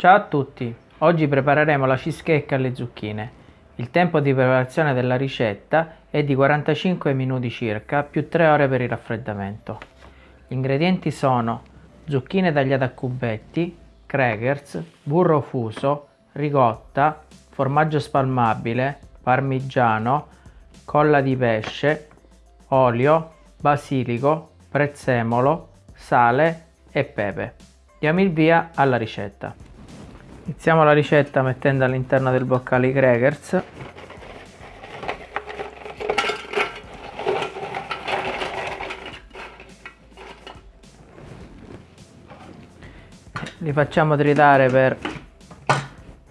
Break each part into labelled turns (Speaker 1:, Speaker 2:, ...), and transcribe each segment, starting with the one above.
Speaker 1: Ciao a tutti, oggi prepareremo la cheesecake alle zucchine. Il tempo di preparazione della ricetta è di 45 minuti circa più 3 ore per il raffreddamento. Gli ingredienti sono zucchine tagliate a cubetti, crackers, burro fuso, ricotta, formaggio spalmabile, parmigiano, colla di pesce, olio, basilico, prezzemolo, sale e pepe. Diamo il via alla ricetta. Iniziamo la ricetta mettendo all'interno del boccale i crackers. Li facciamo tritare per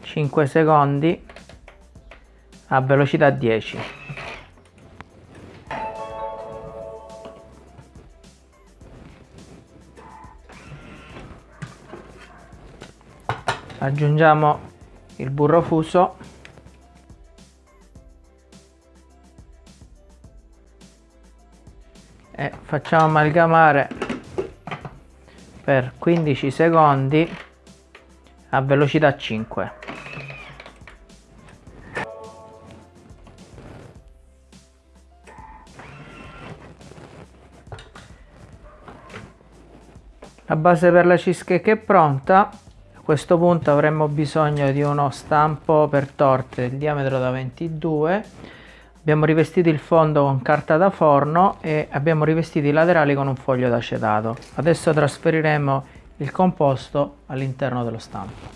Speaker 1: 5 secondi a velocità 10. Aggiungiamo il burro fuso. E facciamo amalgamare per 15 secondi a velocità 5 la base per la cheesecake è pronta questo punto avremmo bisogno di uno stampo per torte del diametro da 22 abbiamo rivestito il fondo con carta da forno e abbiamo rivestito i laterali con un foglio d'acetato. Adesso trasferiremo il composto all'interno dello stampo.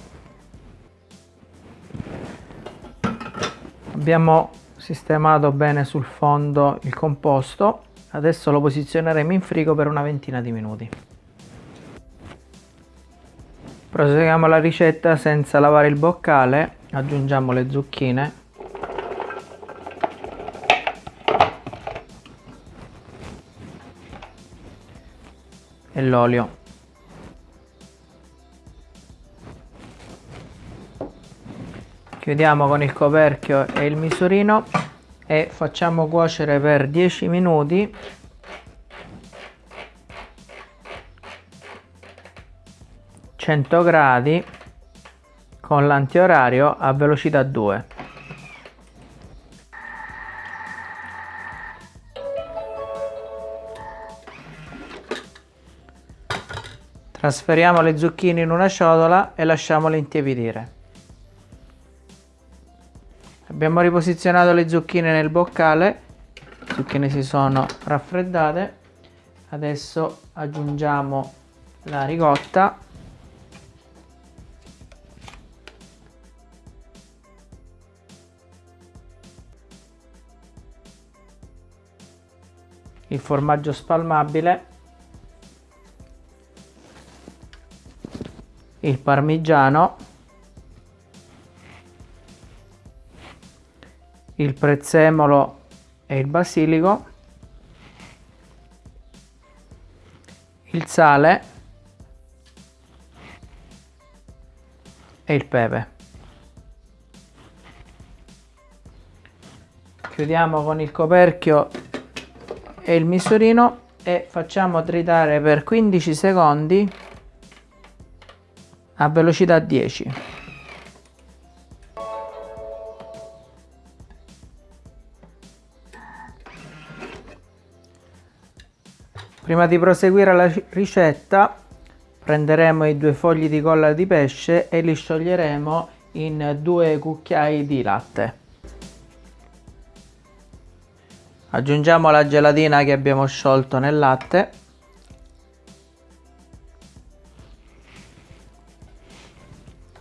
Speaker 1: Abbiamo sistemato bene sul fondo il composto. Adesso lo posizioneremo in frigo per una ventina di minuti proseguiamo la ricetta senza lavare il boccale aggiungiamo le zucchine. E l'olio. Chiudiamo con il coperchio e il misurino e facciamo cuocere per 10 minuti 100 gradi con l'antiorario a velocità 2 trasferiamo le zucchine in una ciotola e lasciamole intiepidire. Abbiamo riposizionato le zucchine nel boccale. Le zucchine si sono raffreddate. Adesso aggiungiamo la ricotta il formaggio spalmabile il parmigiano il prezzemolo e il basilico il sale e il pepe. Chiudiamo con il coperchio e il misurino e facciamo tritare per 15 secondi a velocità 10 prima di proseguire la ricetta prenderemo i due fogli di colla di pesce e li scioglieremo in due cucchiai di latte aggiungiamo la gelatina che abbiamo sciolto nel latte.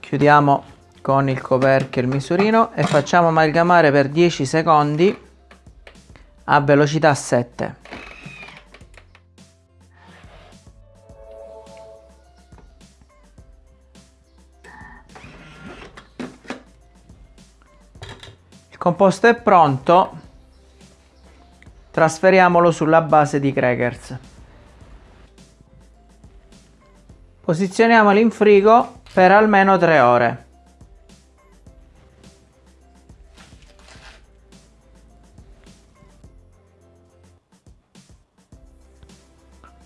Speaker 1: Chiudiamo con il coperchio il misurino e facciamo amalgamare per 10 secondi a velocità 7 il composto è pronto Trasferiamolo sulla base di crackers. Posizioniamoli in frigo per almeno 3 ore.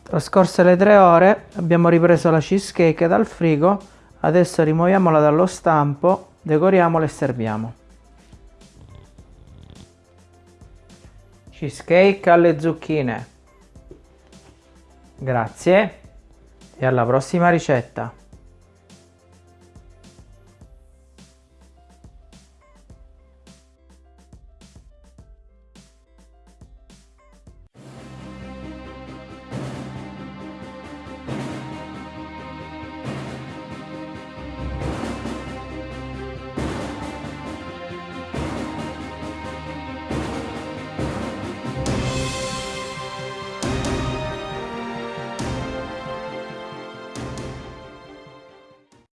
Speaker 1: Trascorse le 3 ore abbiamo ripreso la cheesecake dal frigo, Adesso rimuoviamola dallo stampo, decoriamola e serviamo. Cheesecake alle zucchine. Grazie e alla prossima ricetta.